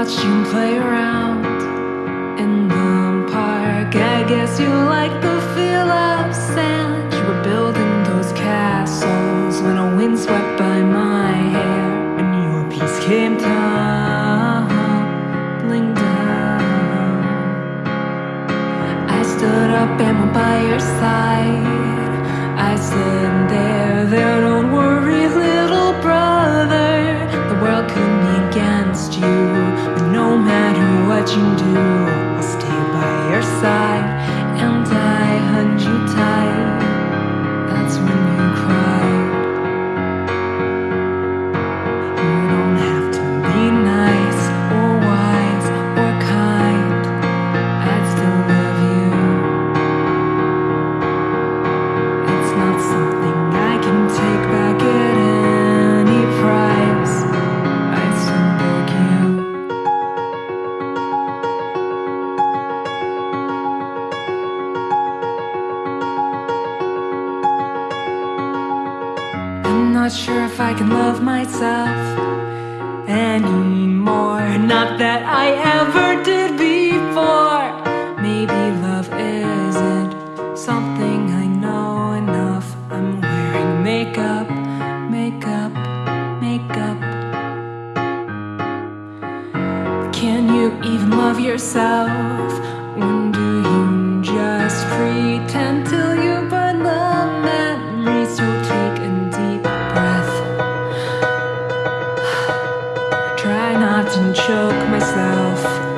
watched you play around in the park. I guess you like the feel of sand. You were building those castles when a wind swept by my hair, and your piece came tumbling down. I stood up and went by your side. Not sure if I can love myself anymore. Not that I ever did before. Maybe love isn't something I know enough. I'm wearing makeup, makeup, makeup. Can you even love yourself? Try not to choke myself.